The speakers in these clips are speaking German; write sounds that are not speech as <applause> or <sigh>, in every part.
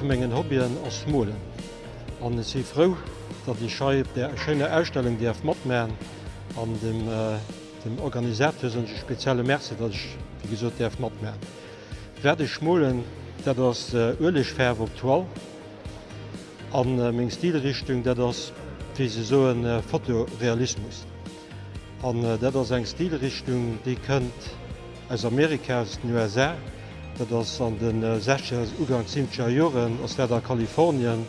Äh, evenmengen Hobbyen ass Molen. An si froh, dat die Schei der schöne Ausstellung die mat man an dem, äh, dem Organisateur spezielle Mäze, dat ich wie gesot der mat man. Werde schmolen, dat das äh, ölech fair virtual an äh, még Stilrichtung, dat das wie se so en Fotorealismus. An äh, dat ass eng Stilrichtung, die kënnt als Amerikas USA, dat ass an den äh, 16 Ugang 7 Joren ass der der Kalifornien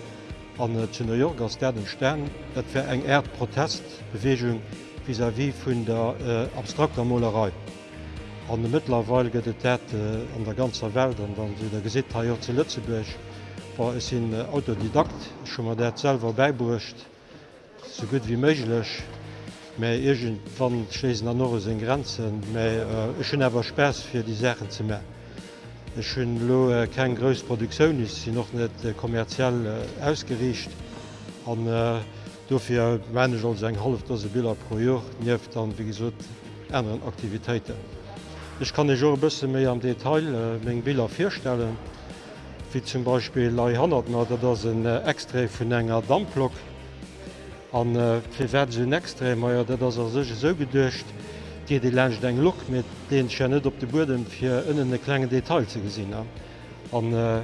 an New York ass der den Stern, et fir eng Erd Protestbeweung vis a wie vun der äh, abstrakter Molerei. An de Mëtlerweil gët et dat äh, an der ganzer Welt an wann du der Gesit haier ze Lützebech war es sinn äh, Autodidakt schon mat derselver beibrucht so gut wie méiglech méi egent van Schlesen an Norre en Grenzen méi äh, schon awer spes fir die Sächen ze me hun lo äh, kein grös Produktionioun is sie noch net äh, kommerziell äh, ausgericht an äh, dofir Manager als eng half dose Bilder pro Joer nieft an wie gesot enen Aktivitäten. Ich kann e Jo bësse méi am Detail äh, még Bilder firstellen, wie zum Beispiel Lei Hanner dat ass een äh, Extré vun enger Dammblock an firä äh, hun Extré meier, dat ass er sech so gedurcht, äh, Di de Lsch deng Lock met den cher net op de Boden fir ënnen e klenge Detail ze gesinn an. an äh,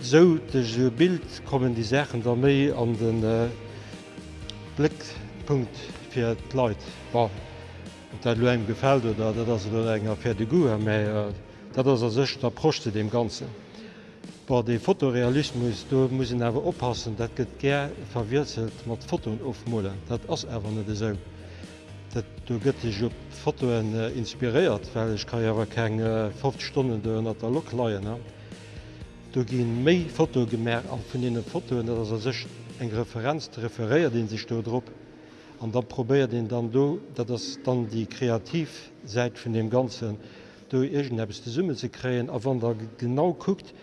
so de so Bild kommen die Sächen der méi an den äh, Blickpunkt fir d Leiit war dat lo eng gefällt oder dat ass enger fir de Gu méi dat ass er sech der prochte dem ganzen. Bei de Fotorealismus do muss awer oppassen, dat gët ger verwirzelt mat Fotoen ofmolen. Dat ass ewer net eso. Dat du gëtt ich op Fotoen äh, inspiriert, well ich kann jawer ke äh, 5 Stunden at der Lok leiien. Du ginn méi Fotogemer an vun innen Fotoen, dat er sech eng Referenz referéiert den sich dodro. an dat probéiert den dann do, dat das dann die kreativ seit vun dem ganzen do egent heb de Summe ze kreien, a wann genau guckt,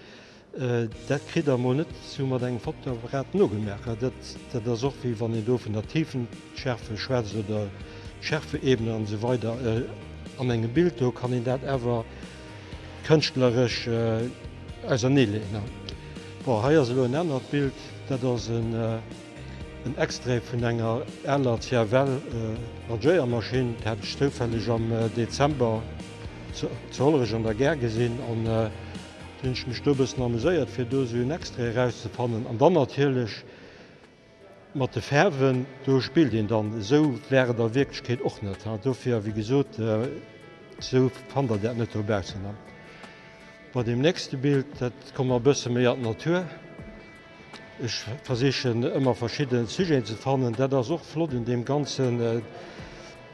Äh, dat krit der monet zu mat eng Fotorät no gemerk. Dat der soch wie wann do vun der tiefen Schärfe Schweze oder Schärfeebene an so weiter äh, an engem Bild do kann in dat ewer kënchtlerisch äh, als nele. haier se en ennner Bild, dat ass een äh, Extré vun enger Äler well Radioiermaschine hat stofälleg am äh, Dezember zollereg an der Ger gesinn an äh, Dünsch mich stobes amuséiert fir do hun extra rauszufannen. an dann natürlichch mat de Färwen do spielt den dann so wäre der Wirklichkeit och net. dofir wie gesot äh, so fand der net Bergzen. Bei dem nächste Bild dat kom man bësse mé Natur. Ich versichen immer verschiedene Suje zu fannen, der der so flott in dem ganzen äh,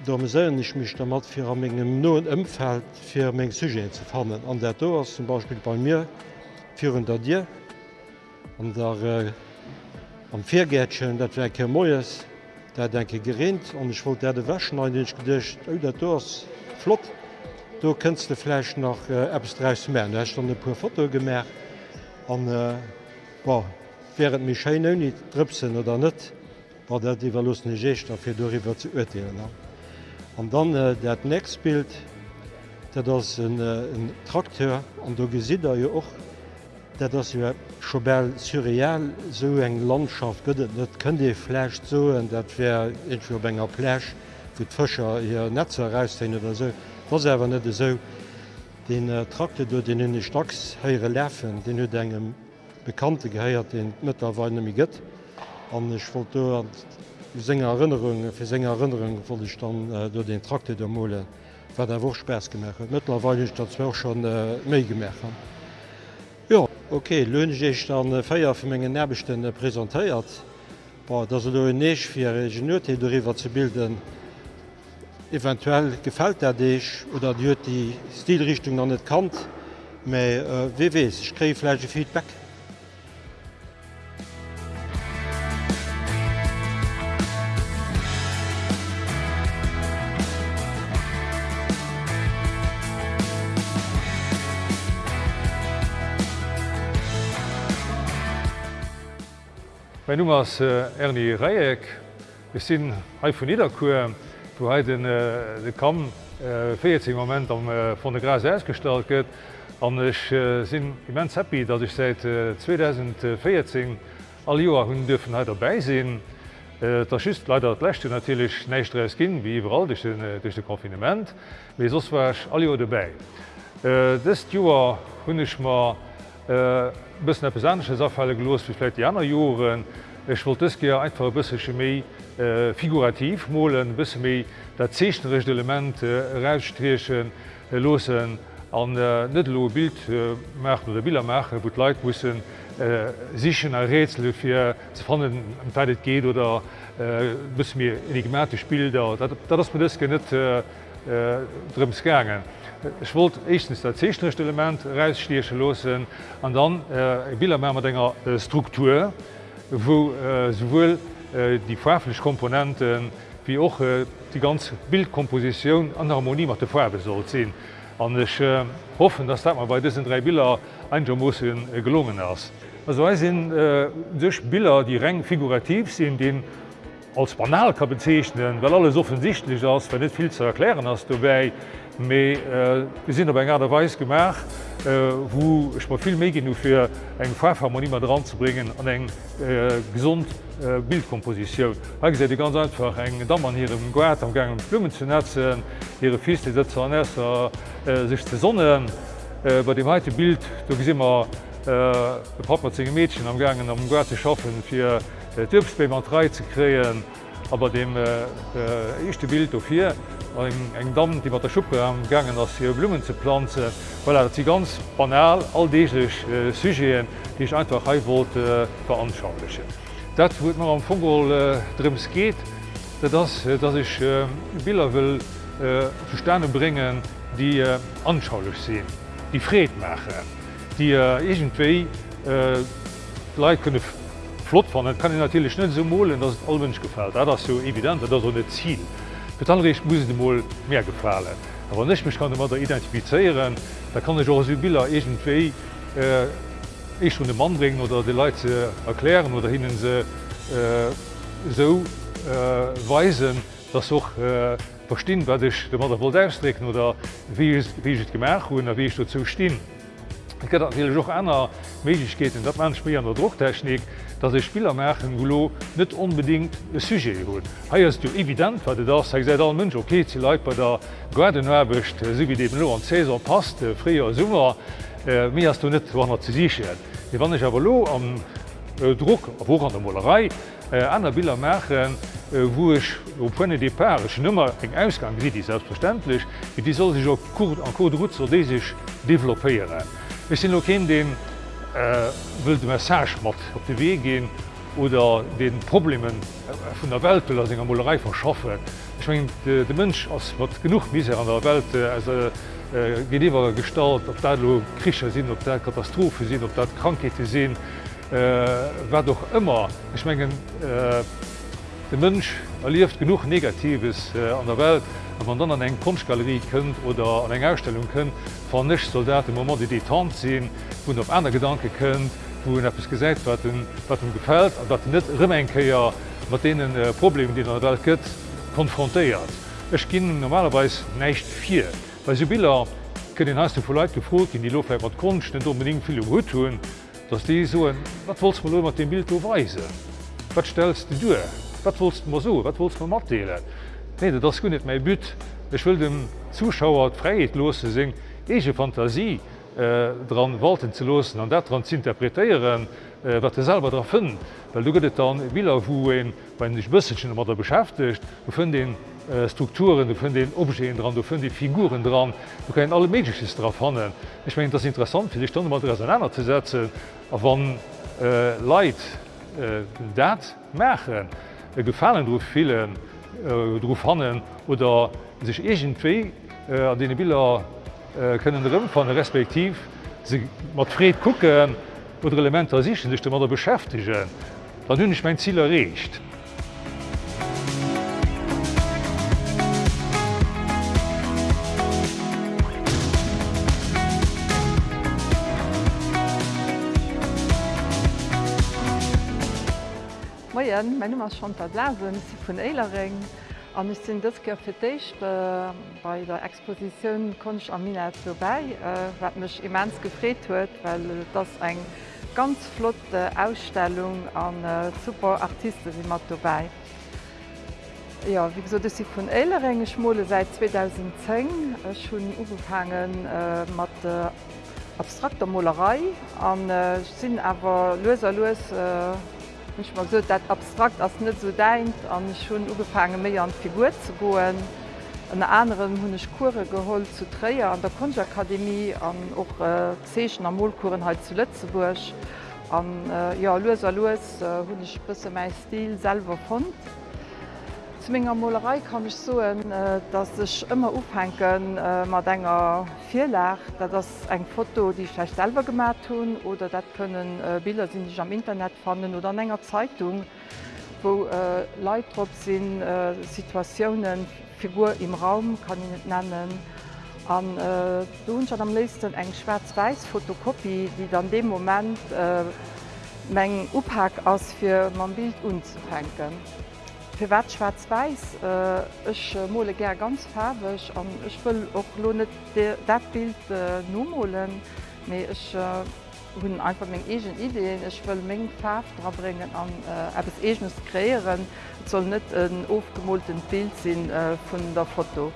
da seien ich mich der mat fir am engem noen ëmfeld fir még Suje ze fannen. An der Do zum Beispiel bei mir führen der Dir an der äh, am Viergärtchen, dat wke Moes, der denke gerint an ich wollt der de wäschen an den gedcht ou der dos flott. Du kennst de Fläch nach äh, Appstreifs Mä. Ech an de puer Foto gemerk an äh, wären mich ou niet tripsen oder net, war der die los Gecht a fir doiwwer ze urteelen. An dann äh, dat näst Bild, dat ass een Trakteur an do gesider je och dat ass jo schobel surreal so eng Landschaft gëtt. Dat kën Di flecht zo en dat wär entwer enger fir d'Fëcher hier Netzer reisinn oder se. Dat wer net eso Den äh, Trakte do den hunne Stacks heiere Läffen, Den hue engem bekannte gehéiert den Mëtterweine mi gëtt. Anch Foto senger Erinnerung fir senger Erinnerung vu ich dann äh, do den Trakte der Mole war der woch spes gemerk. Ich dat schon äh, méi gemerk. Okay, Lönngich an Féier vu menggen Näbechten präsentéiert, dat se do neech fir Ingenieurte doiwwer ze bilden. Eventuell gefällt er deich oder Diet die Stilrichtung an net kant, méi äh, WWs, ich kréifläge Feedback. Mijn naam is eh, Ernie Rijek. We zijn uit van Niederkur. Toen hij de kam 14 eh, moment am, eh, van de Graas uitgesteld werd. En ik ben immens happy dat ik seit 2014 al jaren hun dürfen halt dabei sein. dat is leider het Letzte natuurlijk nicht raus ging, wie überall durch den, dus confinement, den Konfinement. Aber sonst war ich erbij. Jahre dabei. Das Jahr habe ich mir bëssen episansche Saffalle gelos wieläit die aner Joren. Ech Volteskier einfach e bësse méi äh, figurativ mohlen bësse méi dat zeechtenrecht Element äh, Reifstriechen äh, losen an äh, netlo Bild äh, Mächt oder Bilder mache, wot Leiit mussssen äh, sichen a Rätsel fir ze fannen emtäidet geht oder äh, bës mir enigmatisch Bilder, dat, dat ass Modeske net äh, äh, drëm skergen. Ich wollt echtens dat zechtrecht Element reisstieche losen an dann äh, Bildermer ennger äh, Struktur, wo äh, sowohl äh, die farflech Komponenten wie auch äh, die ganze Bildkomposition der Harmonie mat de Farbe soll sinn. An ich äh, hoffen, dass man bei diesen drei Bilder einmussen äh, gelungen ass. Also sind äh, sech Bilder, die reng figurativ sind, den als banal ka bezeichnen, weil alles offensichtlich ass, wenn net viel zu erklären hast du méi äh, sinn op eng derweis gemach, äh, wo ich ma viel mégin nu fir eng Farharmonie mat dran zu bringen an eng äh, gesund äh, Bildkomposition. Ha se die ganz einfach eng Dammer hier im Guard am gang Blumen zu netzen, ihre fieste Sätze an äh, sich ze sonnen. Äh, bei dem heute Bild du gi immer äh, Partnerzing Mädchen am gangen am Guard zu schaffen fir äh, Typsbemer 3 zu kreen, aber dem äh, äh, echte Bild of hier eng eng Dam, die wat der Schuppe am gangen ass hier Blumen ze planze, weil er sie ganz banal all deeslech äh, Sygéen, die ich einfach heiwol äh, veranschauliche. Dat wo man am Fogel äh, drums geht, dat äh, ich äh, Bilder will äh, zu Sterne bringen, die äh, anschaulich sehen, die Fred machen, die äh, irgendwie äh, Leiit kunnne flott fannnen, kann ich natürlich net so mohlen, dat allwensch gefällt. Da das so evident, dat so net Ziel. Betalrecht muss de Mol mehr gefallen. Aber nicht mich kann der identifizieren, da kann ich auch Bilder egentéi äh, ich schon den Mann bringen oder die Leute erklären oder ihnen sie äh, so äh, weisen, dass auch äh, verstehen werde ich der Mutter wohl ausstrecken oder wie ich, wie ich gemerk und wie ich dazu stehen. Ich natürlich auch einer Möglichkeiten, dat man spiel an der Drucktechnik, dat e Spielermerchen golo net unbedingt e Suje hunn. Haiers du evident, wat das se seit all Mënsch okay ze leit bei der Guerdennerbecht si wie dem lo an Cäsar passt, fréier Summer mé as du net wann ze sichelt. E wannnech awer lo am Druck wo an der Molerei aner Biller Mächen, woech op puenne de Perch Nëmmer eng Ausgang wie die selbstverständlich, wie die soll sich op Kur an Code Ruzer dé sich developéieren. Es sinn lo kind dem äh, will de Message mat op de Weg gehen oder den Problemen äh, vun der Welt will enger Molerei verschaffen. Ich mein, de, de Mënsch ass wat genug mis an der Welt äh, äh, geiwwer stalt, op dat Kricher sinn, op der Katastrophe sinn, op dat Krankete sinn, äh, doch immer ich menggen äh, de Mënsch erlieft genug Negatives äh, an der Welt, man dann an eng Kunstgalerie kënnt oder an eng Ausstellung kënnt, van nicht Soldat im moment die die Tan sinn, hun op einer Gedanke kënnt, wo hun es gesäit wat wat gefällt, dat net Rëmenkeier mat denen äh, Probleme, die an der gëtt, konfrontéiert. Ech ginn normalerweise näicht vier. Bei Sibiller kën den hast du vu Leiit gefrot, in die Lo wat kunst net unbedingt viel gut tun, dats die so wat wost man mat dem Bild weise. Wat stellst du du? Wat wost man so? Wat wost man mat deele? Nee, das kun net méi but. Ech will dem Zuschauer freiet lose sing, ege Fantasie äh, dran walten ze losen, an dat dran zu interpretieren, äh, wat selber dra fën. Well du gët an will wo en wenn dich bëssechen mat der beschäftigt, du fën den äh, Strukturen, du fën den dran, du fën die Figuren dran, du kann alle Medisches drauf hannen. Ich mein das interessant, fir die Stunde mat auseinander zu wann äh, äh, dat Mächen äh, gefallen durch vielen, äh, oder sich egentéi äh, an de Bilder äh, können van respektiv se matréet kucken oder Elementer sich sich mat beschäftigen, dann hunn ich mein Ziel errecht. Moien, Nummer schon der Blasen si vun Eilering An ich sinn das gefircht äh, bei der Exposition konch am Min vorbei, äh, wat mech immens gefréet huet, weil das eng ganz flotte Ausstellung an äh, super Artisten wie mat vorbei. Ja, wie so sie vun Elerenge Schmole seit 2010 äh, schon ugefangen äh, mat äh, abstrakter Molerei an äh, sinn awer loser los. Äh, Ich mag so dat abstrakt ass net so deint an schon ugefangen méi an Figur zu goen. An anderen hunnech Kurre geholt zu Träier an der Kunstakademie an och äh, Zeechen am Molkurenheit zu Lützeburg. an äh, ja, Loser Loes äh, hunnech bësse mei Stil selver fand. Zu ménger Molerei kann ich so, äh, dat sech immer aufhängen äh, mat enger Vilach, das eng Foto, die ich selber gemacht hun oder dat können äh, Bilder sind ich am Internet fanden oder an enger Zeitung, wo äh, Leitrop sind Situationen, Figur im Raum kann ich nicht nennen. An äh, du schon am nächsten eng schwarz-weiß Fotokopie, die dann dem Moment äh, Mengeg Uphack aus für mein Bild unzuhängen fir wat schwarz-weiß äh, Ech äh, mole ger ganz farbeg an Ech will lo net dat Bild äh, nomolen méi ech äh, hunn einfach még egent Ideenn. Ech will még Farf drabringen an äh, es egenes kreieren, soll net een ofgemolten Bild sinn äh, vun der Foto.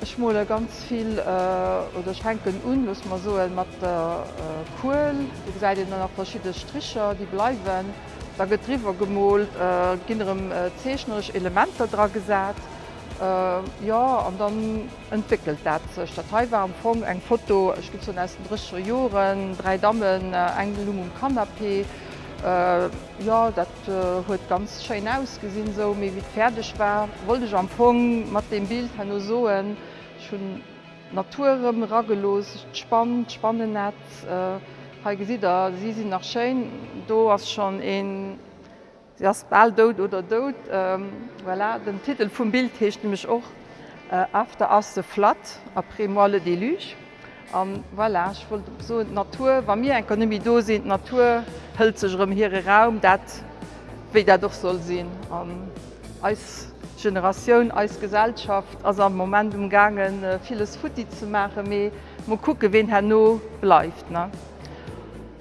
Ech mole ganz viel äh, oder schränken unlos ma so mat der äh, Kohl, Di se nach verschiedene Stricher, die bleiwen der Getriefer gemolt, äh, ginnerem äh, zeechnerch Elemente dra gesat. Äh, ja an dann entwickelt dat sech Datei war am Fong eng Foto gibt zu nächsten drischer Joren, drei Dammmen, äh, engelung um Kanapé. Äh, ja dat äh, huet ganz schein ausgesinn so méi wie fertigerdeg war. Wollte ich am Fong mat dem Bild han soen schon Naturem raggelos, spannend, spannend net. Äh, Pagesider sie sind nach Schein, do as schon en ball dot oder dot ähm, voilà, den Titel vum Bild hecht mech och äh, after ass de Flat après molle de Luch. Um, voilà, so Natur war mir enkonomie do sind Natur hölzegem here Raum dat wéi dat doch soll sinn. Um, als Generationun als Gesellschaft ass am moment umgangen äh, vieles Futti zu mache méi, mo kucke wen her no bleifft. Ne?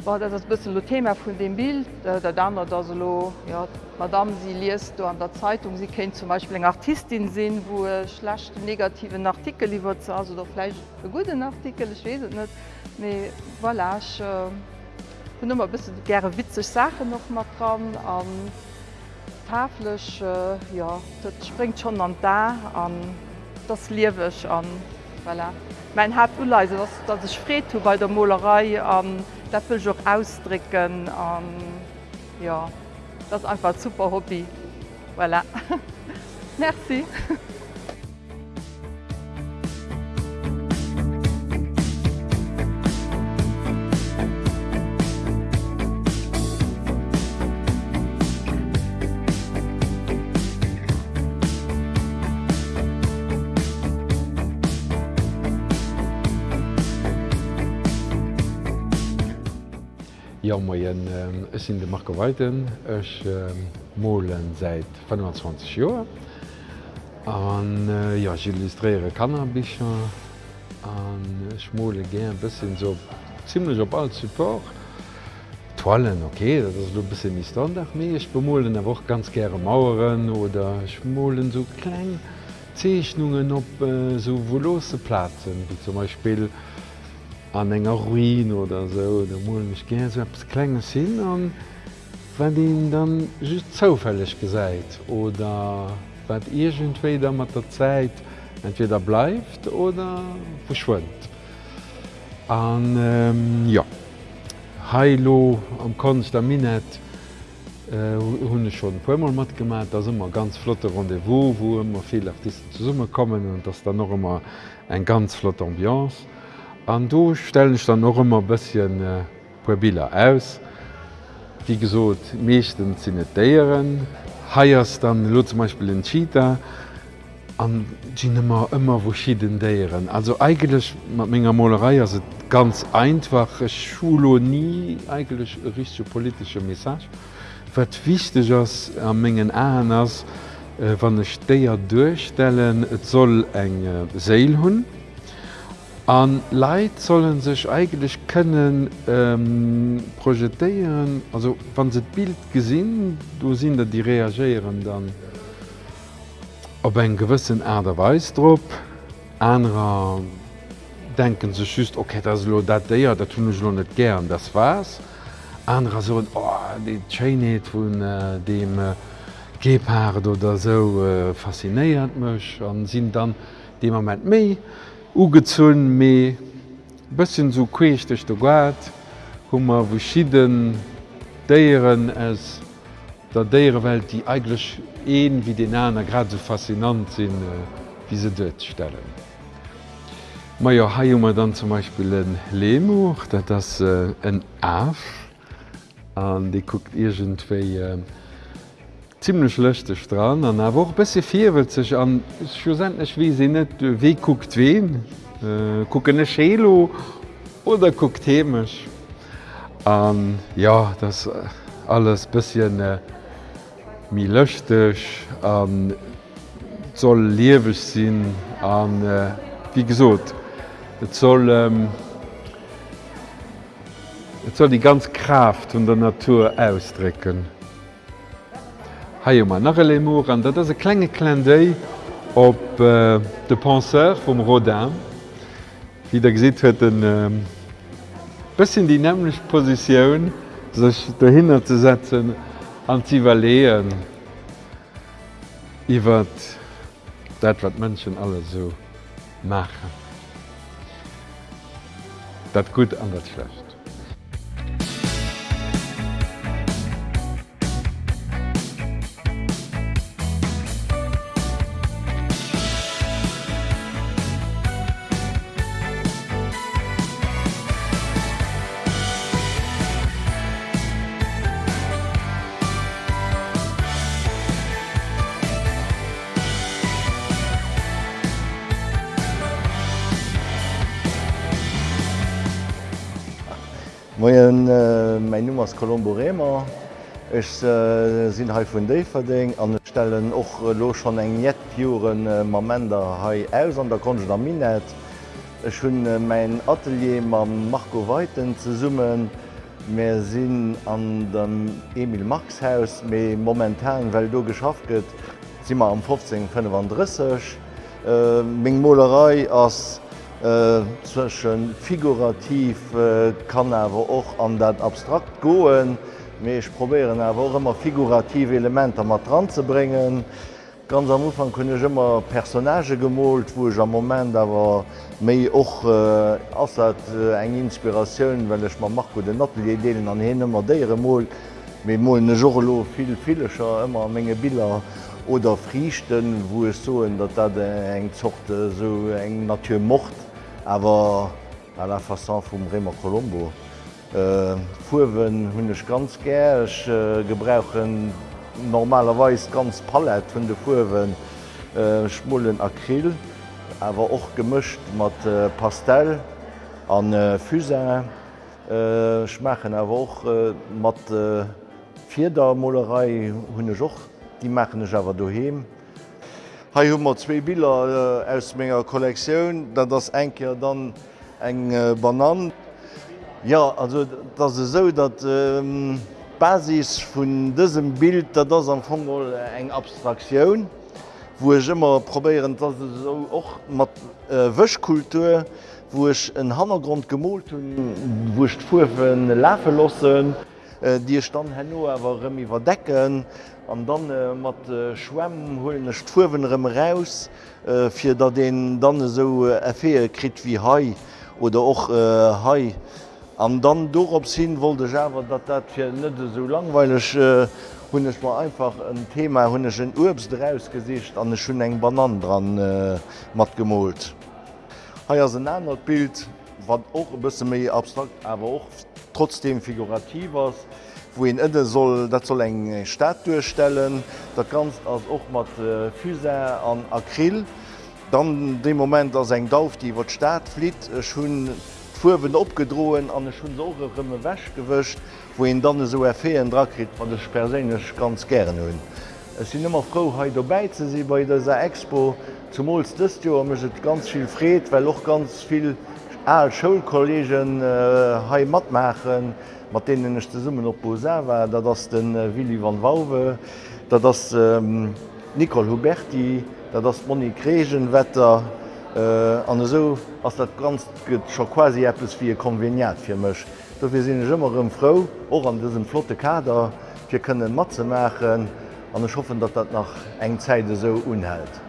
War das bisschen lo Thema von dem Bild. Der dann da so ja, Madame sie liest an der Zeitung. Sie kennt zum Beispiel eine Artistin sehen wo schlecht negativen Artikel liefert. Also doch vielleicht gute Artikel ich weiß nicht. Nee, voilà, ich, äh, immer bisschen gerne witzig Sachen noch mal dran. An taflisch äh, ja das springt schon an da an das liewech an voilà. mein Haupt das, das ich fre bei der Molerei an dat will auch ausdrücken um, ja das einfach super Hobby voilà. <laughs> merci Ja moien ähm, sinn de Marke Weiten Ech ähm, Molen seit 25 Joer. an äh, ja illustrréiere Kannerbicher an Schmole gé bisssen so ziemlichlech op all Support. Toilen okay, dat lo bisssen nie standard méi. Ich bemolen er woch ganz gre Mauuren oder schmolen so kleng Zeechhnungen op äh, so volose Plazen, wie zum Beispiel, an enger Ruin oder so da mo mich gerne so etwas kleines an wenn die dann just zofällig gesäit oder wat irgendwei da mat der Zeit entweder bleibt oder verschwunt. An ähm, ja Heilo am Konst der Minet hunne äh, schon puemmel mat gemat, dats immer ganz flotte Rendevous, wo wo immer viel Artisten zu summe kommen und dats da noch immer eng ganz flott Ambiance. An do stellen ich dann noch immer bisschen äh, Puerbilder aus. Wie gesot meeschten sinn déieren, Haiiers dann lo zum Beispiel den Cheater, an die nimmer immer wo schieden. Also eigentlich mat méger Molerei se ganz einfache Schulo nie eigentlich richsche politische Message. wat wichtig ass a menggen Äners wann e Steier durchstellen, et soll eng Seel hunn An Leiit sollen sech eigentlich können ähm, projetéieren, also wann se Bild gesinn, du sinn dat die reagieren dann op en gewissen Äderweis drop, anrer denken se schüst okay das lo dat déier, dat hunn ich lo net gern, das war's. Anrer so oh, de Chainet vun äh, dem äh, Gepard oder so äh, fasziniert mech an sinn dann de moment méi ugezun méi bëssen so queechtech do Guard, hummer woschiden déieren es dat déiere Welt die eiglech een wie den Äner grad so faszinant sinn äh, wie se dët stellen. Maier ja, haier dann zum Beispiel en Lemo, dat das äh, en Af an die guckt irgendéi äh, ziemlich löchte dran. An er woch bis vierwel sech an schonch wie se net wie guckt wen? Äh, gucken Chelo oder guckt chemisch an ja das äh, alles bisschen äh, mi löchtech an soll liewech sinn äh, wie gesot soll ähm, soll die ganz Kraft und der Natur ausdrücken Haiermmer nach Lemour an dat ass e klenge Klendéi op äh, de Panzer vum Rodin, wie der gesit huet den äh, bëssen die nämlech Positionioun sech do hinner ze setzen antivaléen iwwer dat wat Mënschen alle so machen. Dat gut an dat schlecht. Moien äh, mein Nummers Kolomboremer Ech äh, sinn hai vun Déiferding an Stellen och äh, loch schon eng jet Joen äh, Mamender hai aus an der Kongen am Minet. Ech hunn äh, mein Atelier ma Marco Weiten ze summen, mé sinn an dem Emil Maxhaus méi momentan well do geschafft gët, simmer am 15 35. Äh, Mg Molerei ass äh, zwischen figurativ äh, kann awer och an dat abstrakt goen, méch probieren awer immer figurative Elemente mat dran ze bringen. Ganz am Ufang kunnech immer Personage gemolt, woch am moment awer méi och äh, ass äh, eng Inspirationoun, wellch ma mag go den Nattelideen an hinnemmer déiere Mol, méi moll ne Jorlo vill Villecher menge Bilder oder Frichten, wo es soen, dat dat eng zochte so eng Natur mocht. Awer a la Fason vum Remer Colombo. Äh, Fuwen hunnech ganz gärch äh, gebrauchen normalerweis ganz Palet vun de Fuwen äh, schmullen Acryl, awer och gemischt mat äh, Pastell an äh, Fusin äh, schmechen awer och äh, mat äh, Vierdermolerei hunne Joch, die mechennech awer. Ha hummer zwee Biller äh, aus méger Kollekktiun, dat das engker dann eng äh, banan. Ja also dat se so, dat ähm, Basis vun dësem Bild, dat ass am Fogel eng Abstraktiun, wo ech immer probéieren dat so och mat äh, Wëchkultur, woch en Hannergrund gemolt hun, wocht vuwen Läfe lossen, äh, Dir stand henno awer rëmi verdecken, an dann äh, mat äh, Schwemm hollen Stuwenrem raus, äh, fir dat den dann so äh, krit wie Hai oder och äh, Hai. An dann dorop sinn wollte Java, dat dat fir nëtte so langweilig äh, war einfach ein Thema hunnechen Urbst rausgesicht an schon eng Banan dran äh, mat gemolt. Haiier se ennner Bild wat och bësse méi abstrakt, awer och trotzdem figurativers woin ëtte soll dat soll eng Staat durchstellen, dat ganz ass och mat äh, Füse an Acryl. Dann de Moment ass eng Dauf, diei wat Staat flit, hun Fuwen opgedroen an schon soge rëmme wäch gewëcht, woin dann so erfeen Drakrit wat dech perélech ganz gern hunn. Es sinn immer Froheit dobäit ze si bei der Expo zum Mols dëst Joer mechet ganz viel réet, well och ganz viel All Schulkollegen äh, hai mat machen, mat deenenneg ze summen op Bower, dat ass den äh, Willi van Wawe, dat ass ähm, Nicole Huberti, dat ass Moni Kregenwetter äh, an eso ass dat ganz gëtt scho quasi Appppes fir konveniat fir mech. Do fir sinn ëmmerem Frau och an dësem Flotte Kader, fir kënnen Matze machen, an schoffen, dat dat nach eng Zäide so unhält.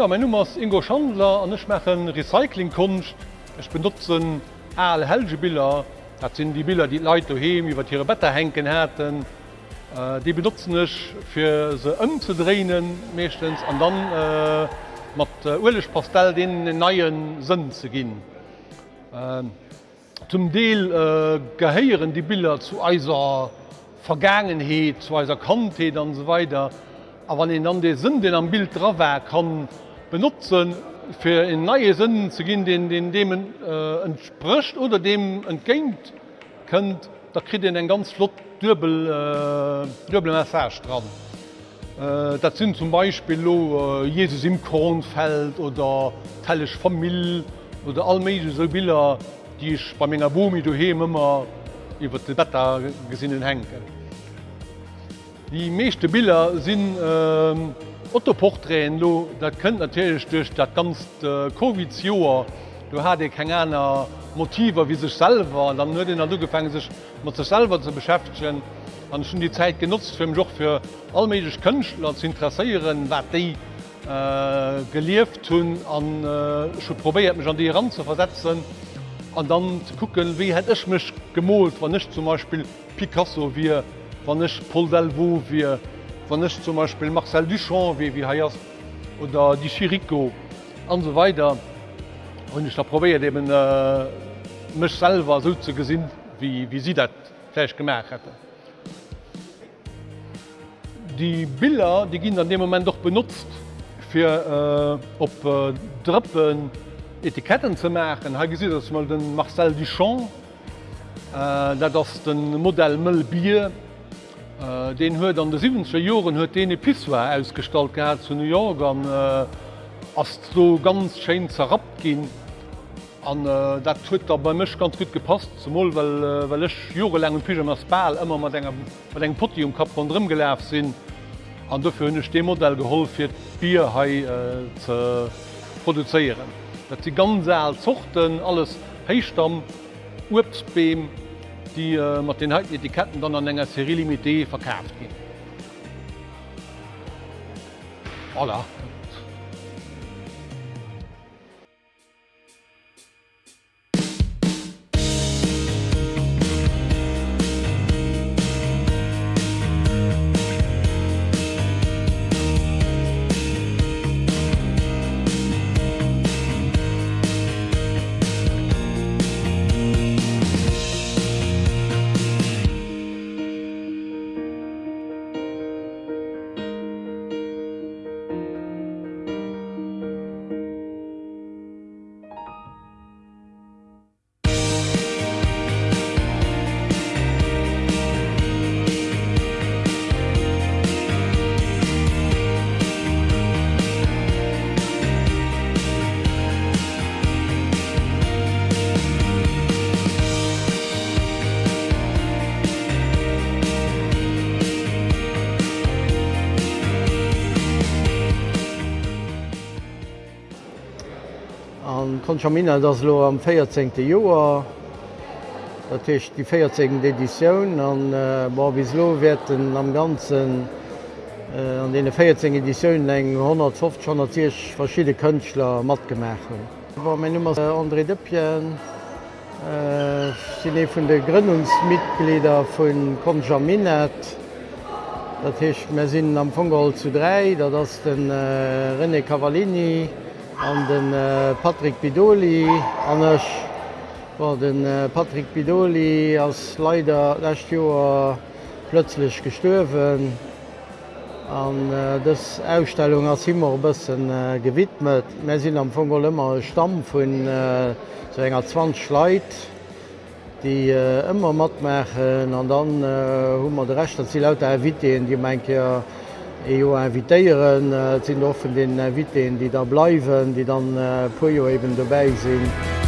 Ja, mein Nummer ist Ingo Chandler an ich mache Recyclingkunst. Ich benutze alle helge Bilder. Das sind die Bilder, die Leute heben, über ihre Wetter henken hätten. Äh, die benutzen ich für sie umzudrehen meistens und dann äh, mit äh, Urlich Pastell den neuen Sinn zu gehen. Äh, zum Teil äh, gehören die Bilder zu unserer Vergangenheit, zu unserer Kantheit und so weiter. Aber wenn ich dann den Sinn, den am Bild drauf kann, benutzen fir en neie Sinnen ze ginn, den den dem äh, entspricht oder dem entgéint könnt, da krit en eng ganz flott dürbel äh, dürbel Messagedra. Äh, dat sind zum Beispiel äh, Jesus im Kornfeld oder tellech Famill oder allmeige so Bilder, die ich bei ménger Bomi du he immer iwwer de Wetter gesinninnen henken. Die meeschte Bilder sind äh, Ottoporträen lo kënnt natürlich durch dat ganz äh, CoVIDioer du hat ik keng einer Motiver wie sech selber dann nur den du gefangen sich mat ze selber zu beschäftigen. An schon die Zeit genutzt für Joch für allmedisch Könchtler zu interesseieren wat die äh, gelieft hun an äh, schon probiert mich an die ran zu versetzen an dann zu gucken wie hätte ich mich gemolt wann nicht zum Beispiel Picasso wie wann nicht Paul Delvaux wie wann ich zum Beispiel Marcel Duchamp wie wie heiers oder die Chirico an so weiter und ich da probiert eben äh, mich selber so zu gesinn wie, wie sie dat vielleicht gemerkt hätte. Die Bilder die gehen an dem Moment doch benutzt für äh, op äh, Drppen Etiketten zu machen. Ha gesehen das mal den Marcel Duchamp, äh, das den Modell Müllbier, Äh, den huet an de 7 Joren huet de Piswa ausstalt gehabt zu New York an äh, as so ganz schein zerrap gin an äh, dat huet er bei mech ganz gut gepasst zum Mol well äh, ech Jorelägen Pi as Ball immer mat mat eng Podium kap von drin gelaf sinn an du hunne Stehmodell geholl fir Bier ha äh, ze produzieren. Dat die ganz zochten alles heichstamm Upsbeem, die äh, mat den halten Etiketten dann an enger Serielimité verkauft gin. Voilà. Konchamina dats lo am 14. Joer datcht die 14. Editionioun an war bis lo werden am ganzen äh, an de 14 Editionioun eng 150 verschiedene Kënchtler mat gemechen. War mein Nummer äh, André Dëppien äh, sinn e vun de Gründungsmitglieder vun Konjaminet Dat hicht me am Fogol zu dréi, dat ass den äh, René Cavallini an den äh, Patrick Pidoli anch war den äh, Patrick Pidoli als Leiderlächt Joer plötzlich gestuerwen an äh, dës Ausstellung as immer bëssen äh, gewidmet. Me sinn am Fogolëmmer Stamm vun äh, so enger 20 Schleit, die äh, ëmmer matmechen an dann hummer äh, de recht dat sie lauter erwiteen, die mengke äh, EU inviteren. Eh, het zijn de offenen eh, en die daar blijven, die dan eh, Puyo even erbij zijn.